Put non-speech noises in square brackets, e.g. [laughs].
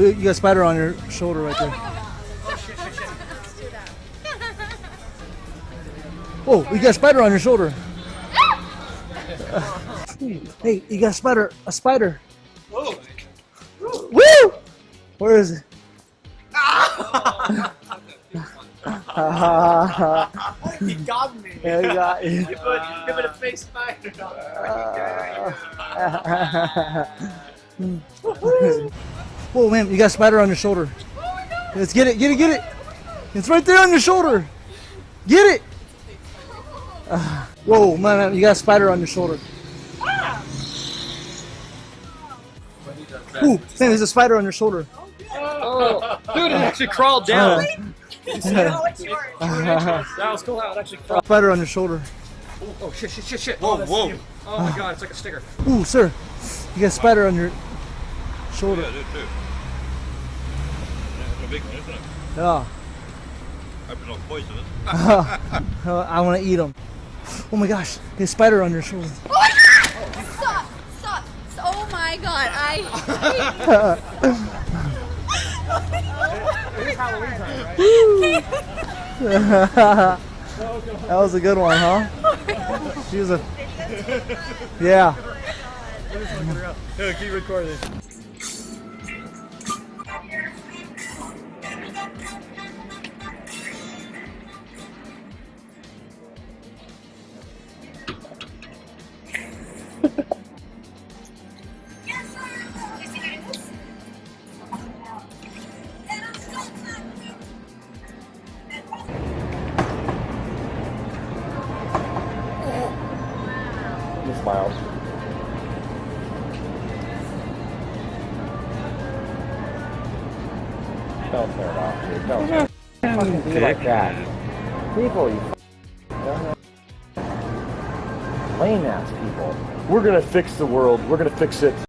Oh, you got a spider on your shoulder right there. Oh, you got a spider on your shoulder. [laughs] hey, you got a spider. A spider. Whoa. Woo! Where is it? He got me. [laughs] Yeah, you got You you. put, give it a face spider. [laughs] Whoa, man, you got a spider on your shoulder. Let's get it, get it, get it. It's right there on your shoulder. Get it. Uh, whoa, man, man, you got a spider on your shoulder. Ooh, man, there's a spider on your shoulder. Oh, dude, it actually crawled down. Oh, it's yours. That was cool how it actually crawled. Spider on your shoulder. Oh, oh shit, shit, shit, shit. Whoa, whoa. Oh my god, it's like a sticker. Ooh, sir, you got a spider on your shoulder. Yeah, [laughs] I do too. Yeah, it's a big one, isn't it? Yeah. Hope it's not poisonous. I want to eat them. Oh my gosh, there's a spider on your shoulder. Oh stop! Stop! Oh my god, I. that was a good one, huh? She was a. Yeah. Yeah, keep recording. He smiles. Don't turn it off, dude. Don't fucking be like that. People, you lame ass people. We're gonna fix the world. We're gonna fix it.